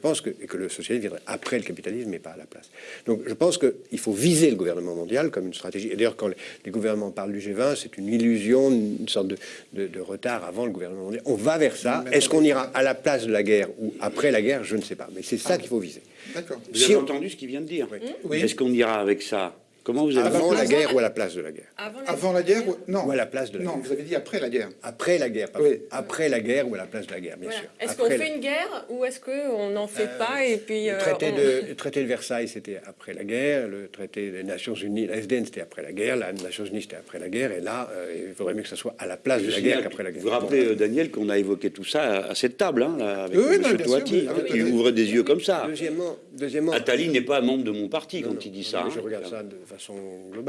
je pense que, et que le socialisme viendrait après le capitalisme, mais pas à la place. Donc je pense qu'il faut viser le gouvernement mondial comme une stratégie. Et d'ailleurs, quand les, gouvernements parlent du G20, c'est une illusion, une sorte de, de- de retard avant le gouvernement mondial. On va vers ça. Est-ce qu'on ira à la place de la guerre ou après la guerre? Je ne sais pas. Mais c'est ça qu'il faut viser. D'accord. Vous Si avez on- entendu ce qu'il vient de dire? Oui. Est-ce qu'on ira avec ça Comment vous avez Avant la guerre ou à la place de la guerre Avant la, guerre ou... Non. Ou à la place de la Non, guerre. vous avez dit après la guerre. Après la guerre. Après la guerre ou à la place de la guerre, bien Voilà. sûr. Est-ce qu'on fait la- une guerre ou est-ce qu'on n'en fait pas et puis Le euh, traité, on- de, le traité de Versailles, c'était après la guerre. Le traité des Nations Unies, la SDN, c'était après la guerre. La Nations Unies, c'était après la guerre. Et là, euh, il faudrait mieux que ce soit à la place de la guerre qu'après la guerre. Vous vous rappelez, euh, Daniel, qu'on a évoqué tout ça à, cette table, hein, là, avec M. non, oui, hein, qui ouvrait des yeux comme ça. Deuxièmement, deuxièmement Attali n'est pas membre de mon parti Non, quand non, il dit non, ça. Je hein. regarde ça de façon globale.